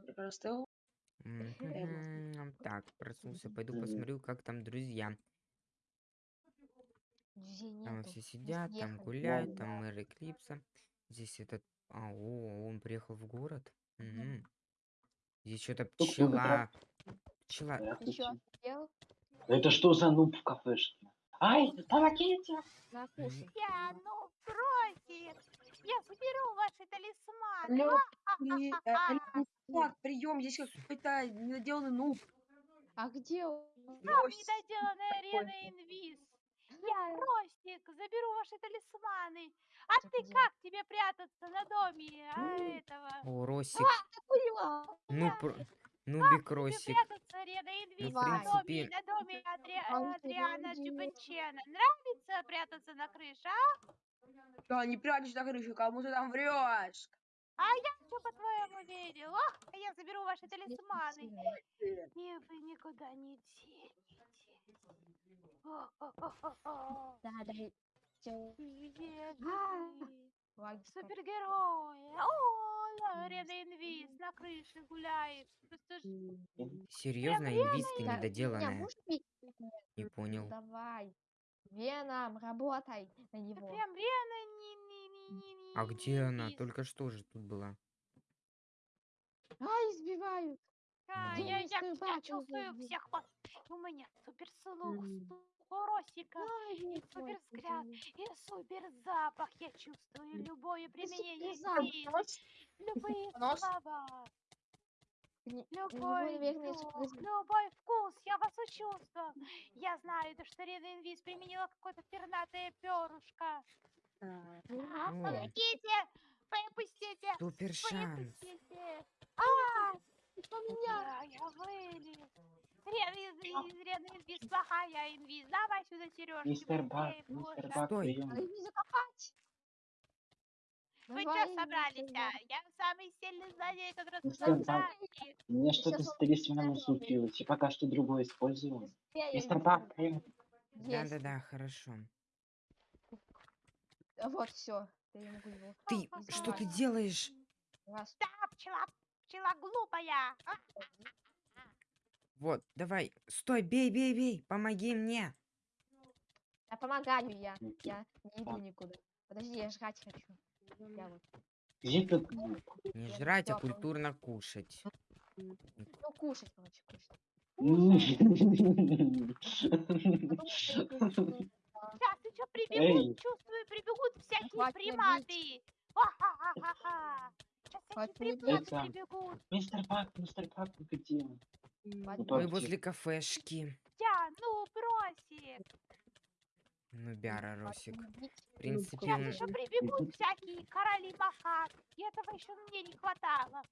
простыл. Так, проснулся. Пойду посмотрю, как там друзья. Там все сидят, там гуляют, там мэр Эклипса. Здесь этот... А, о, он приехал в город. Здесь что-то пчела. Пчела. Это что за нуб в кафешке? Ай, помогите! Я, ну, бросит! Я заберу ваши талисманы! А, чувак, прием, здесь какой-то недоделанный нуб. А где он? Там Ось. недоделанная арена инвиз! Я, Ростик, заберу ваши талисманы! А Так ты где? как тебе прятаться на доме а, этого? О, Росик. Курила. Ну, про... ну, Тебе Бикросик. прятаться арена инвиз в на доме, принципе- на доме Адри... А, Адриана подожди. Чупанчена. Нравится прятаться на крыше, а? Да, не прячься на крыше, кому ты там врешь? А я что, по-твоему, верил? Ох, я заберу ваши талисманы. И вы никуда не денетесь. О-о-о-о-о. Да, да. Где А. Супергерои. О, Арена Инвиз на крыше гуляет. Просто ж Серьезно, инвиз ты недоделанная. Не понял. Давай. Веном, работай на него. прям Рена не, не, не, не, не, А где она? Только что же тут была. А, избивают. А, я, я, я чувствую всех вас. У меня супер слух, Мгм. слух Росика. Ай, И и супер запах. Я чувствую любое применение любые слова, любой супер- любой вкус. Я вас учувствовал. Я знаю, то, что Рена Инвиз применила какое-то пернатое перышко. Помогите! Выпустите! супер шанс. Выпустите! А! Что меня? Я вылез. Рена Инвиз, плохая Инвиз. Давай сюда сережки. Мистер Бак, мистер. Бак, Стой. закопать. Вы что собрались, а? Я самый сильный злодей, который собрались. Мне что-то с талисманом будет случилось, и пока что другое использую. Я- я Мистер Бак. Да-да-да, хорошо. А Вот, все. Я могу его. Ты, Ага. что ты делаешь? Раз. Да, пчела, пчела глупая. А, Вот, давай. Стой, бей, бей, бей. Помоги мне. Я помогаю я. Я не иду Так. никуда. Подожди, я жрать хочу. Я вот. Не жрать, а культурно кушать. Ну, кушать, короче, кушать. Что а, Сейчас прибегут, чувствую, прибегут всякие Хватит приматы. Ха-ха-ха-ха. Сейчас Хватит всякие меня приматы бить. прибегут. Мистер Бак, мистер Бак, вы где? м, Ну, Мы возле кафешки. Я, ну, бросит. Ну, бяра, Росик. В принципе, Сейчас он... еще прибегут всякие короли макак. И этого еще мне не хватало.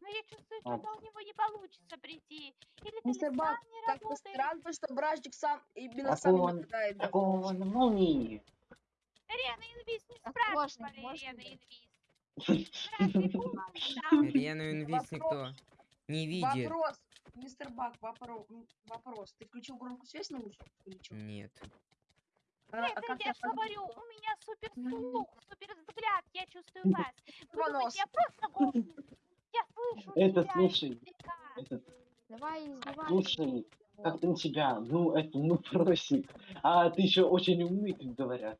Но я чувствую, А. что у него не получится прийти. Или Мистер Бак, не Как-то работает. странно, что бражник сам именно сам не он- нападает. да. Какого он молнии? Рена Инвиз не спрашивали можно Рена? Инвиз. Рену инвиз никто не видит. Вопрос, мистер Бак, вопрос, вопрос. Ты включил громкую связь на лучше или чё? Нет. А, а Это как я ты ж говорю, у меня супер слух, супер взгляд, я чувствую вас. Вы думаете, я просто гуглю? Я слышу Это, слушай. Этот, Давай, издевайся. слушай, как там тебя? Ну, это, ну, просит. А ты еще очень умный, тут говорят.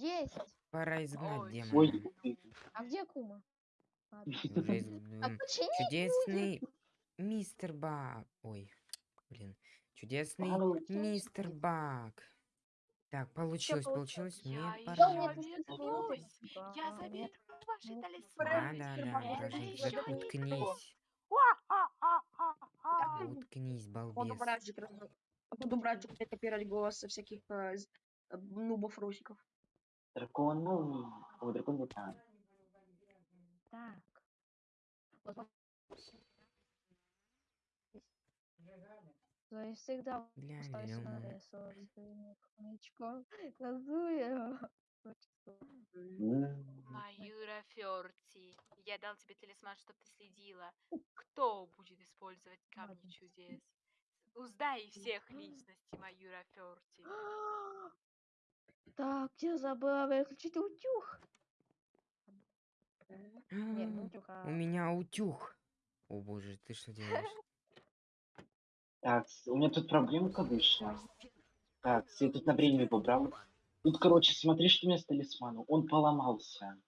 Есть. Пора изгнать Ой, демона. Ой. А где Кума? Ладно. Уже из- А почини Чудесный мистер Бак. Ой, блин. Чудесный Получилось. мистер Бак. Так, получилось, получилось? получилось. Мне Я пора. Да, Я заберу ваши Ну, Да, талисманы. да, да, за- не уткнись. Уткнись, балбес. походу бражник опять копировать голос со всяких э, Дракон молнии. О, дракон вулкан. Так. Вот То есть всегда остаюсь на рисовательном хомячком. Назую. Маюра Ферти, я дал тебе талисман, чтобы ты следила. Кто будет использовать камни чудес? Узнай всех личностей Маюра Ферти. Так, я забыла выключить утюг. Не, не утюг, У а меня утюг. О боже, ты что делаешь? Так, у меня тут проблемка вышла. Так, с- я тут на время побрал. Тут, короче, смотри, что у меня с талисманом. Он поломался.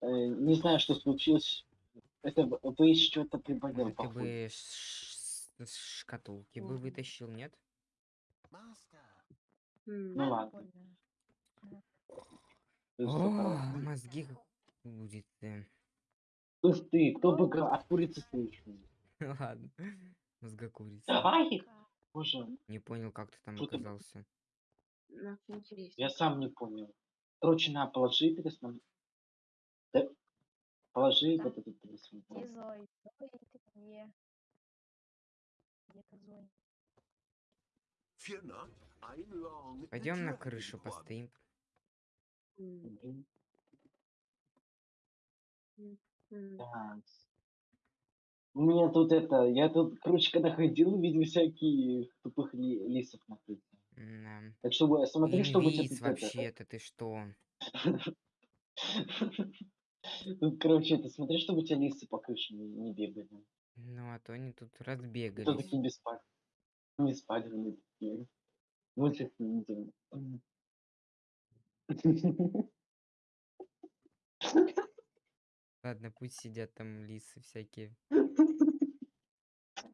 Э, не знаю, что случилось. Это вы что-то приболел, походу. бы шкатулки бы вытащил, нет? Ну ладно. О, мозги курицы. Кто ж ты? Кто бы от курицы слышал? Ладно. Мозга курицы. Ай! Боже, Не понял, как ты там Что оказался. ну, интересно. я сам не понял. Короче, на, положи. Да, положи вот этот. Где? Зой, ты где? Где ты, Зой? Пойдем на крышу постоим. У меня тут это, я тут, короче, когда ходил, видел всякие тупых ли- лисов на крыше. Да. Так что смотри, чтобы у тебя Инвиз тут это- вообще-то, ты что? Короче, это смотри, чтобы у тебя лисы по крыше не, бегали. Ну, а то они тут Кто разбегались. такие беспаль... беспальные такие. Лучше их не видел. Ладно, пусть сидят там лисы всякие.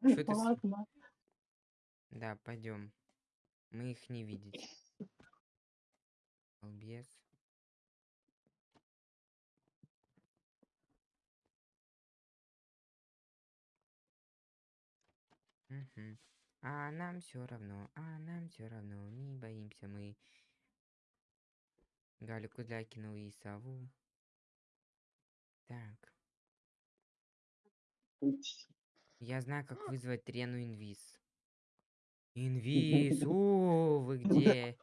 Что ты Ладно. Да, пойдем. Мы их не видеть. Балбес. Мгм. А нам все равно, а нам все равно, не боимся мы. Галю Кудлякину и сову. Так, я знаю, как вызвать Рену Инвиз. Инвиз, о, вы где?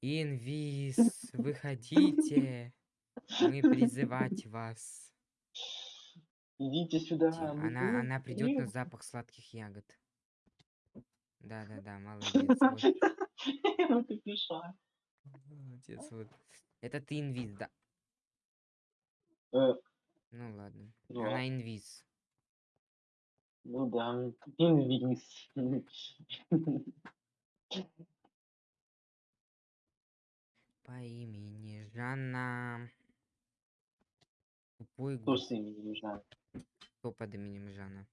Инвиз, выходите. Мы призывать вас. Идите сюда. Она, она придет на запах сладких ягод. Да-да-да, молодец. Вот. Ты пиша. Молодец, вот. Это ты инвиз, да? Э, Ну ладно. Ну Она ладно. инвиз. Ну да, инвиз. По имени Жанна. Тупой Кто с не знаю. Кто под именем Жанна?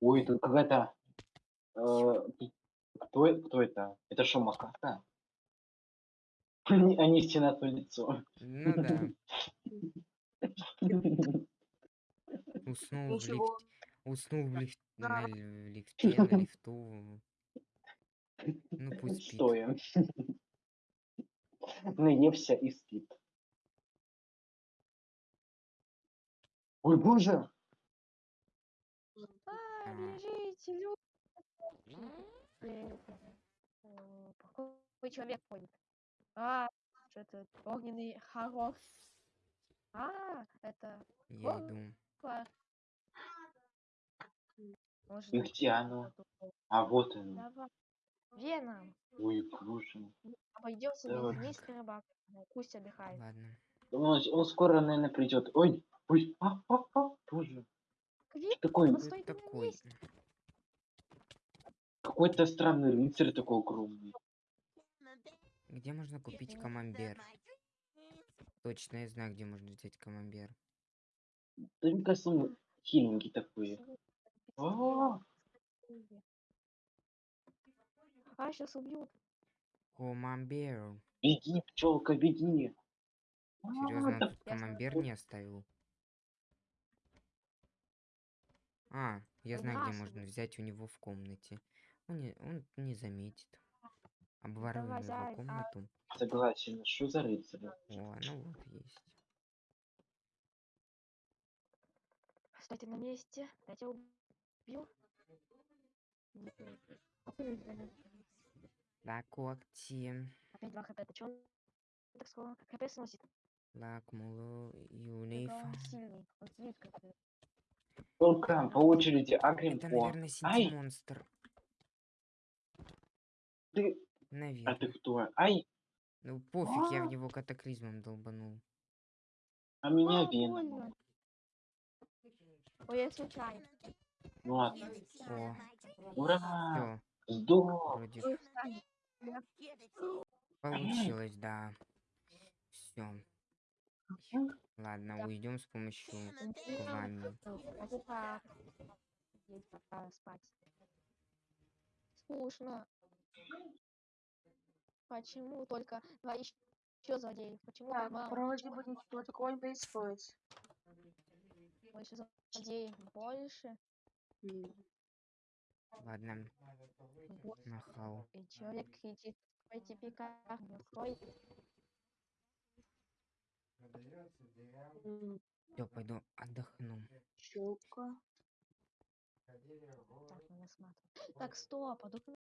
Ой, тут какая-то... э, Кто, кто это? Это что, макака? Они, они стена твое лицо. Ну да. Уснул в лифте. Уснул в, лифт... На л- лифте, на лифту. Ну пусть спит. Стоя. Наевся и спит. Ой, боже! А, А. бежите, люди! Э, Плохой человек ходит. А, что-то огненный хоррор. А, это Я О. иду. класс. Может, И где оно? А вот оно. Давай. Веном. Ой, боже. Обойдется Давай. без мистера Бак. Пусть отдыхает. Ладно. Он, он скоро, наверное, придет. Ой, ой, а, а, а, боже. Квит, Что такое? он Кто стоит это на такой? месте. Какой-то странный рыцарь такой огромный. Где можно купить камамбер? Точно, я знаю, где можно взять камамбер. Да мне кажется, он хиленький такой. А, А, сейчас убьют. Камамбер. беги, пчелка, беги. А, Серьезно, тут камамбер не оставил? А, я знаю, где можно взять у него в комнате. Он не, он не заметит. Давай, его а- комнату. Согласен, что за рыцарь? О, ну вот есть. Стойте на месте. Я тебя убью. La когти. Опять 2 хп. Это чё так скоро? хп сносит? La кмулу Это юнифа. он сильный. Он сильный по очереди агрим Это, наверное, Ай, синтимонстр. Ты... А ты Наверное. кто? Ай, Ну пофиг, я А. в него катаклизмом долбанул. А меня А, больно. Ой, я случайно. Ну ладно. О, Ура! все, Сдох! вроде получилось, да. Все. Ладно, уйдем с помощью ванны. Скучно. Почему только два еще злодеев? Почему так мало? вроде бы ничего такого не происходит. Больше злодеев больше. Ладно, Вот. нахал. И человек кричит, стойте пиках, не м, Все, пойду отдохну. Щелка. Так, стоп, а тут